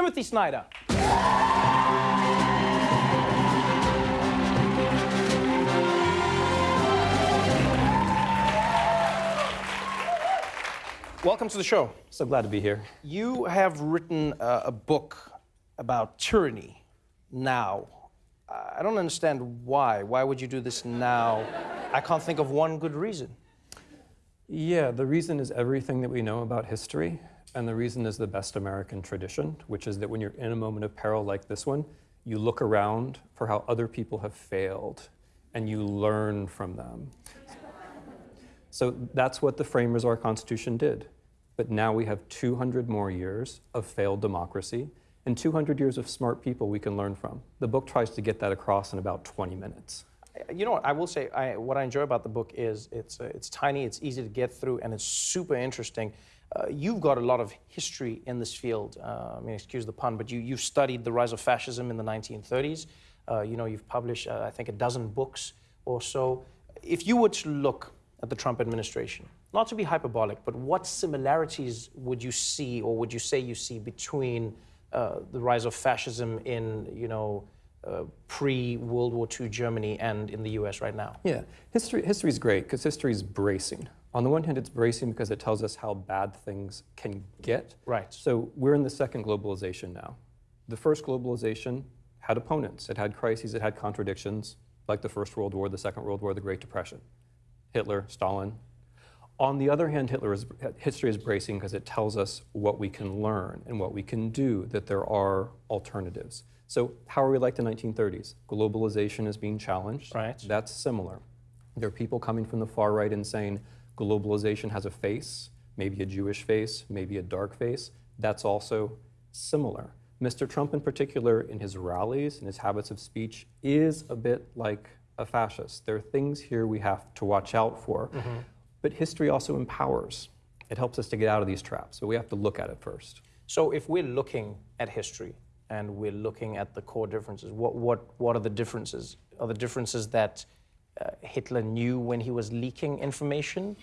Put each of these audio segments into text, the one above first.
Timothy Snyder. Welcome to the show. So glad to be here. You have written uh, a book about tyranny now. I don't understand why. Why would you do this now? I can't think of one good reason. Yeah, the reason is everything that we know about history, and the reason is the best American tradition, which is that when you're in a moment of peril like this one, you look around for how other people have failed, and you learn from them. So that's what the framers of our Constitution did. But now we have 200 more years of failed democracy and 200 years of smart people we can learn from. The book tries to get that across in about 20 minutes. You know what, I will say, I, what I enjoy about the book is it's, uh, it's tiny, it's easy to get through, and it's super interesting. Uh, you've got a lot of history in this field. Uh, I mean, excuse the pun, but you, you've studied the rise of fascism in the 1930s. Uh, you know, you've published, uh, I think, a dozen books or so. If you were to look at the Trump administration? Not to be hyperbolic, but what similarities would you see or would you say you see between uh, the rise of fascism in, you know, uh, pre-World War II Germany and in the US right now? Yeah, history history is great because history is bracing. On the one hand, it's bracing because it tells us how bad things can get. Right. So we're in the second globalization now. The first globalization had opponents. It had crises, it had contradictions, like the First World War, the Second World War, the Great Depression. Hitler, Stalin. On the other hand, Hitler is, history is bracing because it tells us what we can learn and what we can do, that there are alternatives. So how are we like the 1930s? Globalization is being challenged. Right. That's similar. There are people coming from the far right and saying globalization has a face, maybe a Jewish face, maybe a dark face. That's also similar. Mr. Trump in particular, in his rallies and his habits of speech, is a bit like a fascist. There are things here we have to watch out for. Mm -hmm. But history also empowers. It helps us to get out of these traps, but we have to look at it first. So if we're looking at history and we're looking at the core differences, what, what, what are the differences? Are the differences that uh, Hitler knew when he was leaking information?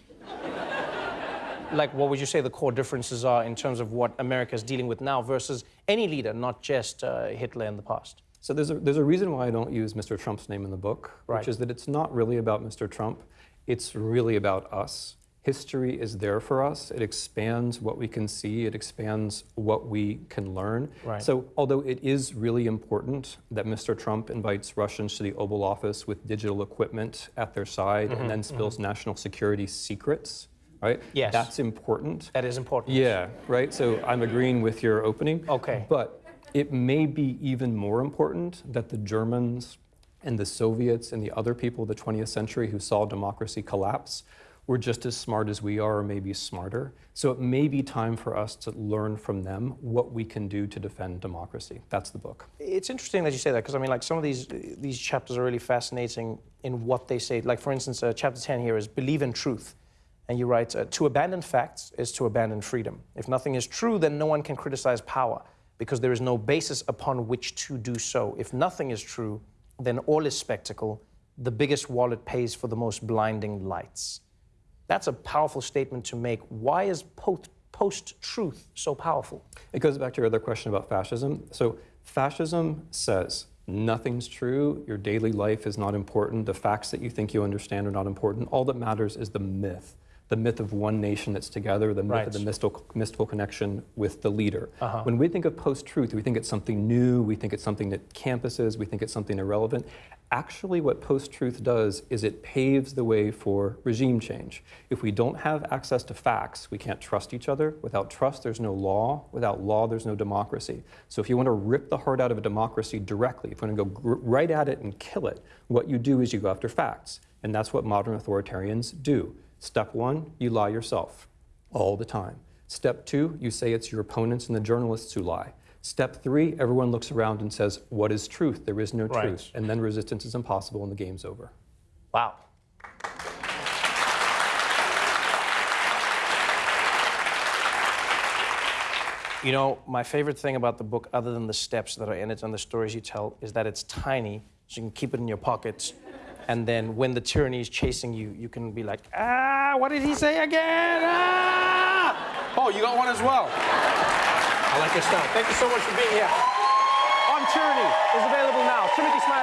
like, what would you say the core differences are in terms of what America is dealing with now versus any leader, not just uh, Hitler in the past? So there's a, there's a reason why I don't use Mr. Trump's name in the book, right. which is that it's not really about Mr. Trump. It's really about us. History is there for us. It expands what we can see. It expands what we can learn. Right. So although it is really important that Mr. Trump invites Russians to the Oval Office with digital equipment at their side mm -hmm, and then spills mm -hmm. national security secrets, right? Yes. That's important. That is important. Yeah, right? So I'm agreeing with your opening. Okay. But it may be even more important that the Germans and the Soviets and the other people of the 20th century who saw democracy collapse were just as smart as we are or maybe smarter. So it may be time for us to learn from them what we can do to defend democracy. That's the book. It's interesting that you say that because I mean like some of these these chapters are really fascinating in what they say. Like for instance, uh, chapter 10 here is believe in truth. And you write, uh, to abandon facts is to abandon freedom. If nothing is true, then no one can criticize power because there is no basis upon which to do so. If nothing is true, then all is spectacle. The biggest wallet pays for the most blinding lights. That's a powerful statement to make. Why is post-truth so powerful? It goes back to your other question about fascism. So fascism says nothing's true, your daily life is not important, the facts that you think you understand are not important. All that matters is the myth the myth of one nation that's together, the myth right. of the mystical, mystical connection with the leader. Uh -huh. When we think of post-truth, we think it's something new, we think it's something that campuses, we think it's something irrelevant. Actually, what post-truth does is it paves the way for regime change. If we don't have access to facts, we can't trust each other. Without trust, there's no law. Without law, there's no democracy. So if you want to rip the heart out of a democracy directly, if you want to go right at it and kill it, what you do is you go after facts. And that's what modern authoritarians do. Step one, you lie yourself all the time. Step two, you say it's your opponents and the journalists who lie. Step three, everyone looks around and says, what is truth? There is no right. truth. And then resistance is impossible and the game's over. Wow. You know, my favorite thing about the book, other than the steps that are in it and the stories you tell, is that it's tiny, so you can keep it in your pockets and then when the tyranny is chasing you, you can be like, ah, what did he say again? Ah! Oh, you got one as well. I like your style. Thank you so much for being here. On Tyranny is available now. Timothy Snyder.